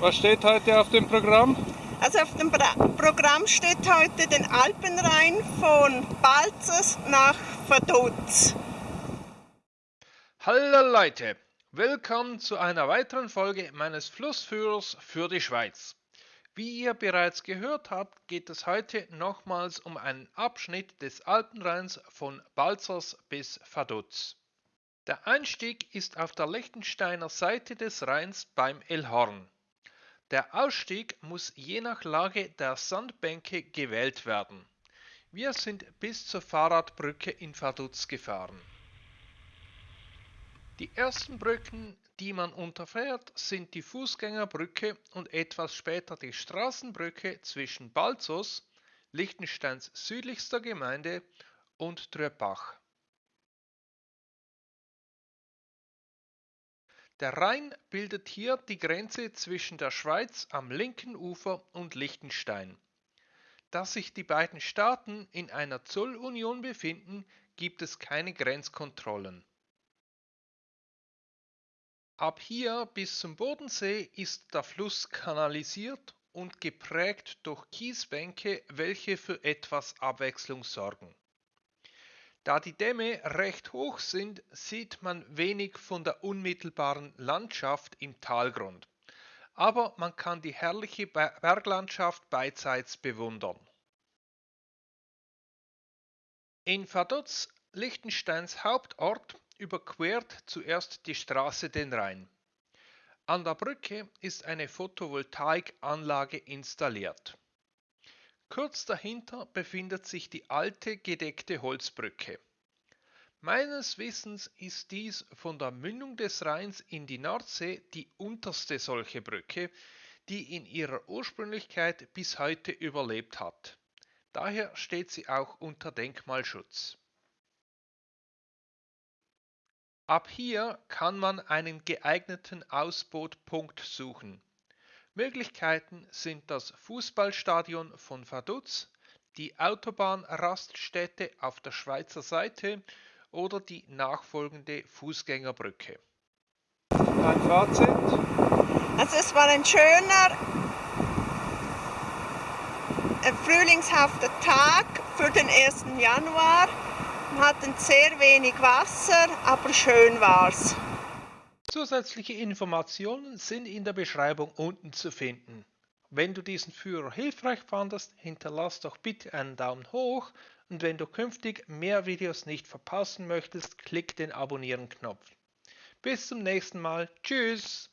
Was steht heute auf dem Programm? Also auf dem Bra Programm steht heute den Alpenrhein von Balzers nach Vaduz. Hallo Leute, willkommen zu einer weiteren Folge meines Flussführers für die Schweiz. Wie ihr bereits gehört habt, geht es heute nochmals um einen Abschnitt des Alpenrheins von Balzers bis Vaduz. Der Einstieg ist auf der Liechtensteiner Seite des Rheins beim Elhorn. Der Ausstieg muss je nach Lage der Sandbänke gewählt werden. Wir sind bis zur Fahrradbrücke in Vaduz gefahren. Die ersten Brücken, die man unterfährt, sind die Fußgängerbrücke und etwas später die Straßenbrücke zwischen Balzos, Liechtensteins südlichster Gemeinde, und Tröbach. Der Rhein bildet hier die Grenze zwischen der Schweiz am linken Ufer und Liechtenstein. Da sich die beiden Staaten in einer Zollunion befinden, gibt es keine Grenzkontrollen. Ab hier bis zum Bodensee ist der Fluss kanalisiert und geprägt durch Kiesbänke, welche für etwas Abwechslung sorgen. Da die Dämme recht hoch sind, sieht man wenig von der unmittelbaren Landschaft im Talgrund, aber man kann die herrliche Berglandschaft beidseits bewundern. In Vaduz, Liechtensteins Hauptort, überquert zuerst die Straße den Rhein. An der Brücke ist eine Photovoltaikanlage installiert. Kurz dahinter befindet sich die alte gedeckte Holzbrücke. Meines Wissens ist dies von der Mündung des Rheins in die Nordsee die unterste solche Brücke, die in ihrer Ursprünglichkeit bis heute überlebt hat. Daher steht sie auch unter Denkmalschutz. Ab hier kann man einen geeigneten Ausbootpunkt suchen. Möglichkeiten sind das Fußballstadion von Vaduz, die Autobahnraststätte auf der Schweizer Seite oder die nachfolgende Fußgängerbrücke. Ein Fazit? Also es war ein schöner, frühlingshafter Tag für den 1. Januar. Wir hatten sehr wenig Wasser, aber schön war's. Zusätzliche Informationen sind in der Beschreibung unten zu finden. Wenn du diesen Führer hilfreich fandest, hinterlass doch bitte einen Daumen hoch und wenn du künftig mehr Videos nicht verpassen möchtest, klick den Abonnieren-Knopf. Bis zum nächsten Mal. Tschüss!